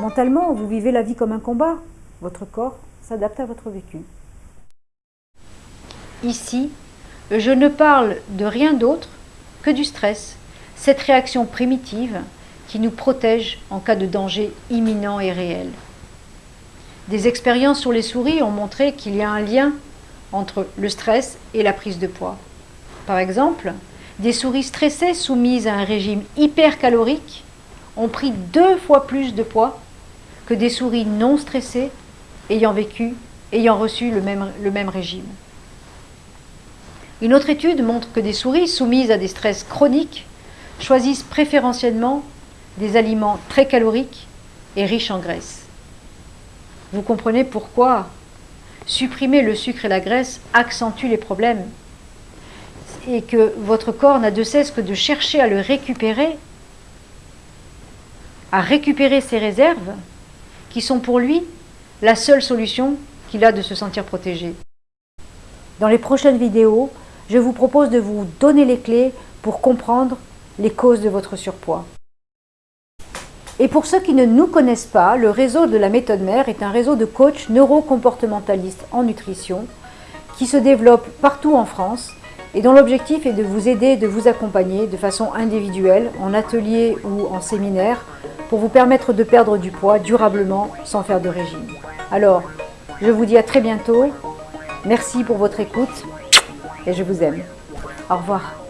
Mentalement, vous vivez la vie comme un combat. Votre corps s'adapte à votre vécu. Ici, je ne parle de rien d'autre que du stress, cette réaction primitive qui nous protège en cas de danger imminent et réel. Des expériences sur les souris ont montré qu'il y a un lien entre le stress et la prise de poids. Par exemple, des souris stressées soumises à un régime hypercalorique ont pris deux fois plus de poids que des souris non stressées ayant vécu, ayant reçu le même, régime. Une autre étude montre que des souris soumises à des stress chroniques choisissent préférentiellement des aliments très caloriques et riches en graisse. Vous comprenez pourquoi supprimer le sucre et la graisse accentue les problèmes et que votre corps n'a de cesse que de chercher à le récupérer, à récupérer ses réserves, qui sont pour lui la seule solution qu'il a de se sentir protégé. Dans les prochaines vidéos, je vous propose de vous donner les clés pour comprendre les causes de votre surpoids. Et pour ceux qui ne nous connaissent pas, le réseau de la méthode mère est un réseau de coachs neurocomportementalistes en nutrition qui se développe partout en France et dont l'objectif est de vous aider, de vous accompagner de façon individuelle, en atelier ou en séminaire, pour vous permettre de perdre du poids durablement sans faire de régime. Alors, je vous dis à très bientôt. Merci pour votre écoute et je vous aime. Au revoir.